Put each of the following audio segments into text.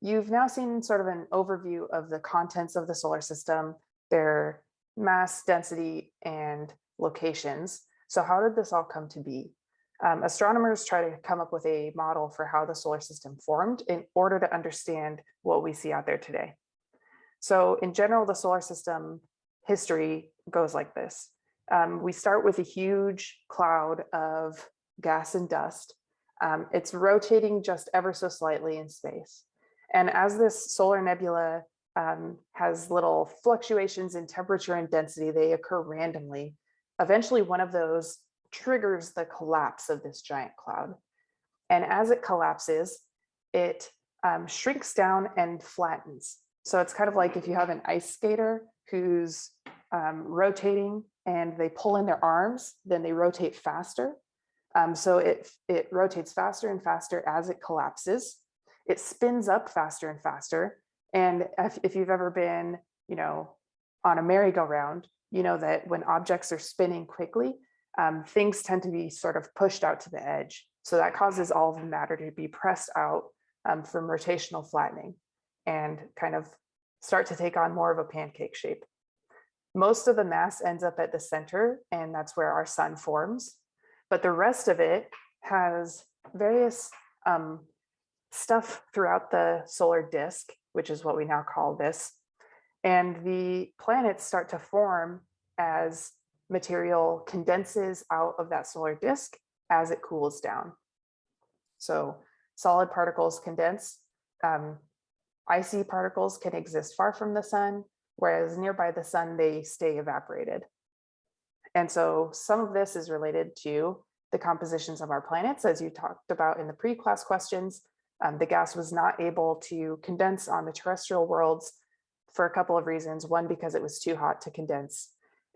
you've now seen sort of an overview of the contents of the solar system, their mass, density, and locations. So how did this all come to be? Um, astronomers try to come up with a model for how the solar system formed in order to understand what we see out there today. So in general, the solar system history goes like this. Um, we start with a huge cloud of gas and dust. Um, it's rotating just ever so slightly in space. And as this solar nebula um, has little fluctuations in temperature and density, they occur randomly. Eventually, one of those triggers the collapse of this giant cloud. And as it collapses, it um, shrinks down and flattens. So it's kind of like if you have an ice skater who's um, rotating and they pull in their arms, then they rotate faster. Um, so it, it rotates faster and faster as it collapses. It spins up faster and faster. And if, if you've ever been, you know, on a merry-go-round, you know that when objects are spinning quickly, um, things tend to be sort of pushed out to the edge. So that causes all of the matter to be pressed out um, from rotational flattening and kind of start to take on more of a pancake shape. Most of the mass ends up at the center and that's where our sun forms. But the rest of it has various um, stuff throughout the solar disk, which is what we now call this. And the planets start to form as material condenses out of that solar disk as it cools down. So solid particles condense. Um, icy particles can exist far from the sun, whereas nearby the sun, they stay evaporated. And so some of this is related to the compositions of our planets, as you talked about in the pre-class questions. Um, the gas was not able to condense on the terrestrial worlds for a couple of reasons. One, because it was too hot to condense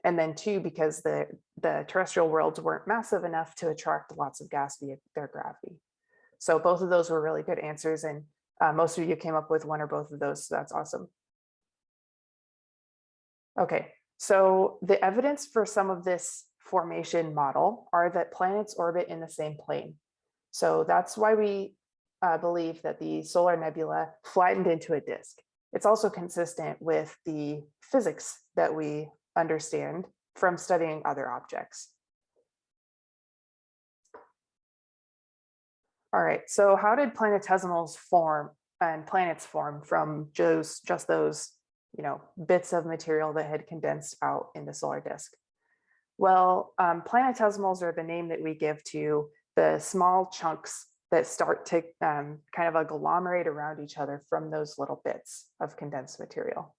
and then two, because the, the terrestrial worlds weren't massive enough to attract lots of gas via their gravity. So both of those were really good answers and uh, most of you came up with one or both of those, so that's awesome. Okay, so the evidence for some of this formation model are that planets orbit in the same plane. So that's why we uh, believe that the solar nebula flattened into a disk. It's also consistent with the physics that we understand from studying other objects. All right, so how did planetesimals form and planets form from just, just those you know, bits of material that had condensed out in the solar disk? Well, um, planetesimals are the name that we give to the small chunks that start to um, kind of agglomerate around each other from those little bits of condensed material.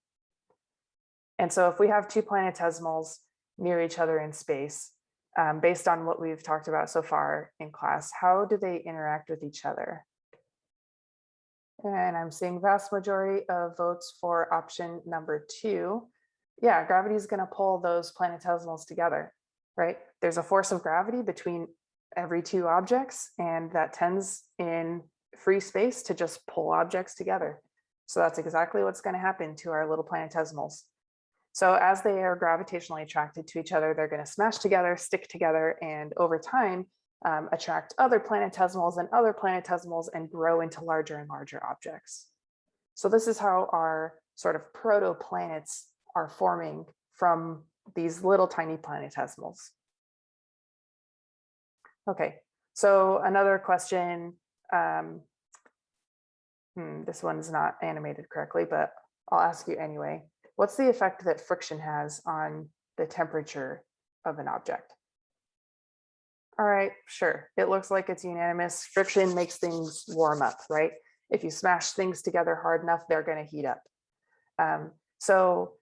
And so if we have two planetesimals near each other in space, um, based on what we've talked about so far in class, how do they interact with each other? And I'm seeing vast majority of votes for option number two. Yeah, gravity is going to pull those planetesimals together, right? There's a force of gravity between every two objects, and that tends in free space to just pull objects together. So that's exactly what's going to happen to our little planetesimals. So as they are gravitationally attracted to each other, they're going to smash together, stick together, and over time um, attract other planetesimals and other planetesimals and grow into larger and larger objects. So this is how our sort of protoplanets are forming from these little tiny planetesimals. Okay, so another question. Um, hmm, this one's not animated correctly, but I'll ask you anyway what's the effect that friction has on the temperature of an object? All right, sure. It looks like it's unanimous. Friction makes things warm up, right? If you smash things together hard enough, they're going to heat up. Um, so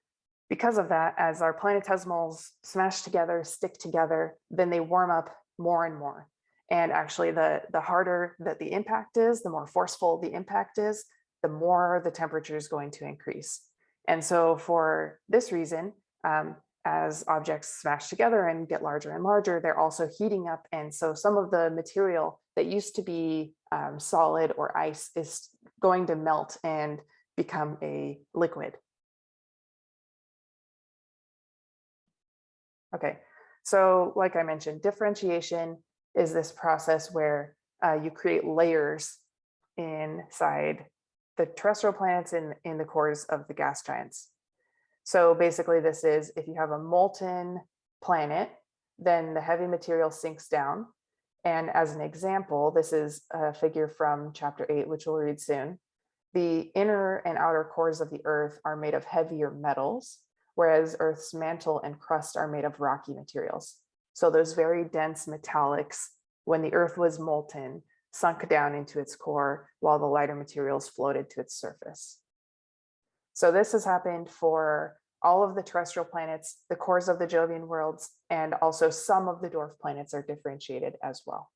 because of that, as our planetesimals smash together, stick together, then they warm up more and more. And actually, the, the harder that the impact is, the more forceful the impact is, the more the temperature is going to increase. And so for this reason, um, as objects smash together and get larger and larger, they're also heating up. And so some of the material that used to be um, solid or ice is going to melt and become a liquid. Okay, so like I mentioned, differentiation is this process where uh, you create layers inside the terrestrial planets in, in the cores of the gas giants. So basically this is if you have a molten planet, then the heavy material sinks down. And as an example, this is a figure from chapter eight, which we'll read soon. The inner and outer cores of the earth are made of heavier metals, whereas Earth's mantle and crust are made of rocky materials. So those very dense metallics, when the earth was molten, sunk down into its core while the lighter materials floated to its surface. So this has happened for all of the terrestrial planets, the cores of the Jovian worlds, and also some of the dwarf planets are differentiated as well.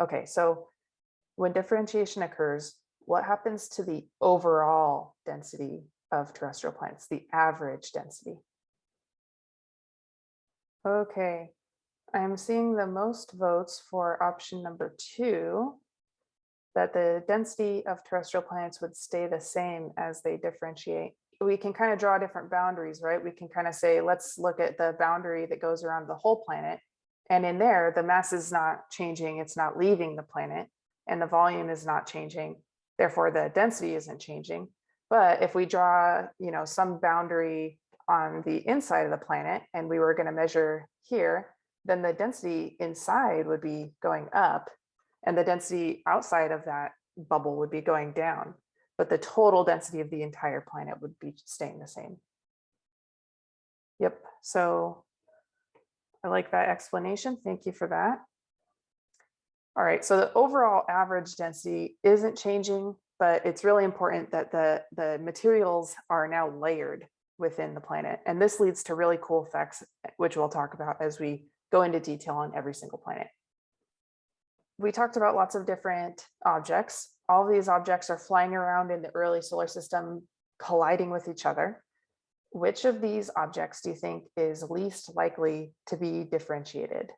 Okay, so when differentiation occurs, what happens to the overall density of terrestrial plants, the average density? Okay, I'm seeing the most votes for option number two, that the density of terrestrial planets would stay the same as they differentiate. We can kind of draw different boundaries, right? We can kind of say, let's look at the boundary that goes around the whole planet. And in there, the mass is not changing, it's not leaving the planet, and the volume is not changing. Therefore, the density isn't changing. But if we draw, you know, some boundary on the inside of the planet, and we were going to measure here, then the density inside would be going up and the density outside of that bubble would be going down, but the total density of the entire planet would be staying the same. Yep, so I like that explanation. Thank you for that. All right, so the overall average density isn't changing, but it's really important that the, the materials are now layered within the planet. And this leads to really cool effects, which we'll talk about as we go into detail on every single planet we talked about lots of different objects. All of these objects are flying around in the early solar system, colliding with each other. Which of these objects do you think is least likely to be differentiated?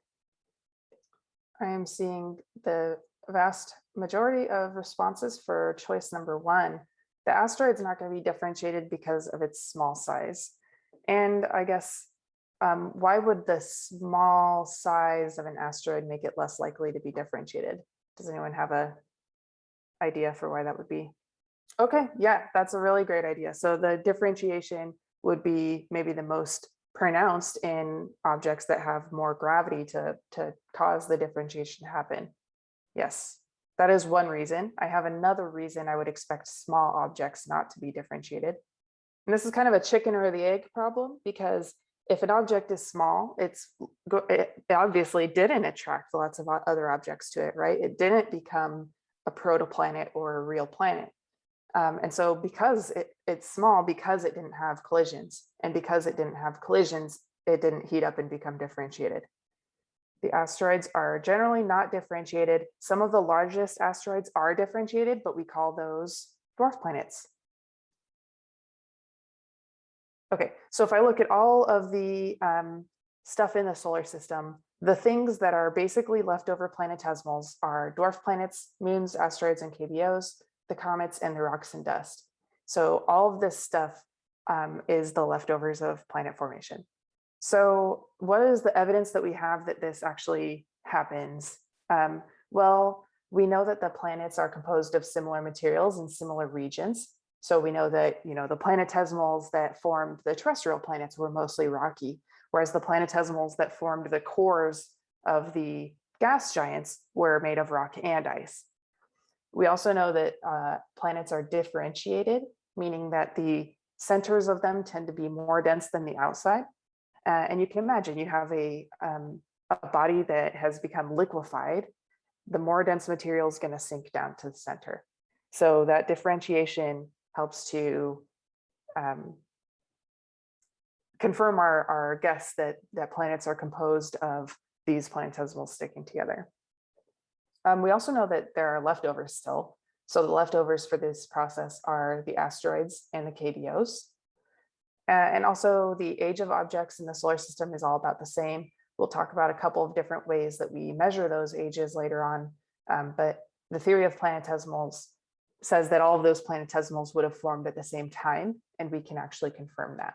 I am seeing the vast majority of responses for choice number one. The asteroid is not going to be differentiated because of its small size. And I guess um, why would the small size of an asteroid make it less likely to be differentiated? Does anyone have a idea for why that would be? Okay, yeah, that's a really great idea. So the differentiation would be maybe the most pronounced in objects that have more gravity to, to cause the differentiation to happen. Yes, that is one reason. I have another reason I would expect small objects not to be differentiated. And this is kind of a chicken or the egg problem because if an object is small, it's it obviously didn't attract lots of other objects to it, right? It didn't become a protoplanet or a real planet. Um, and so because it, it's small, because it didn't have collisions, and because it didn't have collisions, it didn't heat up and become differentiated. The asteroids are generally not differentiated. Some of the largest asteroids are differentiated, but we call those dwarf planets. Okay, so if I look at all of the um, stuff in the solar system, the things that are basically leftover planetesimals are dwarf planets, moons, asteroids, and KBOs, the comets, and the rocks and dust. So all of this stuff um, is the leftovers of planet formation. So what is the evidence that we have that this actually happens? Um, well, we know that the planets are composed of similar materials in similar regions. So we know that, you know, the planetesimals that formed the terrestrial planets were mostly rocky, whereas the planetesimals that formed the cores of the gas giants were made of rock and ice. We also know that uh, planets are differentiated, meaning that the centers of them tend to be more dense than the outside. Uh, and you can imagine you have a, um, a body that has become liquefied, the more dense material is going to sink down to the center. So that differentiation helps to um, confirm our, our guess that, that planets are composed of these planetesimals sticking together. Um, we also know that there are leftovers still. So the leftovers for this process are the asteroids and the KBOs. Uh, and also the age of objects in the solar system is all about the same. We'll talk about a couple of different ways that we measure those ages later on. Um, but the theory of planetesimals says that all of those planetesimals would have formed at the same time, and we can actually confirm that.